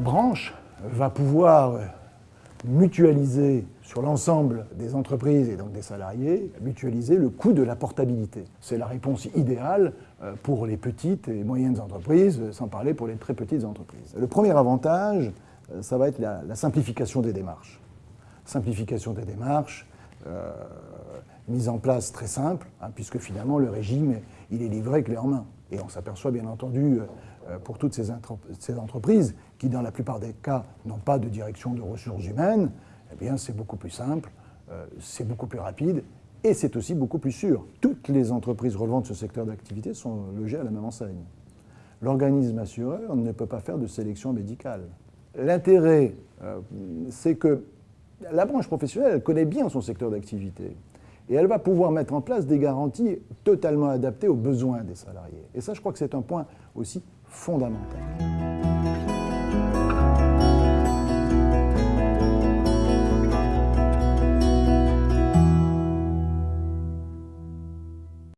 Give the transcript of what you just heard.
branche va pouvoir mutualiser sur l'ensemble des entreprises et donc des salariés, mutualiser le coût de la portabilité. C'est la réponse idéale euh, pour les petites et moyennes entreprises, sans parler pour les très petites entreprises. Le premier avantage, euh, ça va être la, simplification des démarches. Simplification des démarches, euh, mise en place très simple, hein, puisque finalement le régime, il est livré clé en main. Et on s'aperçoit bien entendu pour toutes ces, entreprises qui, dans la plupart des cas, n'ont pas de direction de ressources humaines, eh bien c'est beaucoup plus simple, c'est beaucoup plus rapide et c'est aussi beaucoup plus sûr. Toutes les entreprises relevant de ce secteur d'activité sont logées à la même enseigne. L'organisme assureur ne peut pas faire de sélection médicale. L'intérêt, euh, c'est que la branche professionnelle connaît bien son secteur d'activité et elle va pouvoir mettre en place des garanties totalement adaptées aux besoins des salariés. Et ça, je crois que c'est un point aussi fondamental.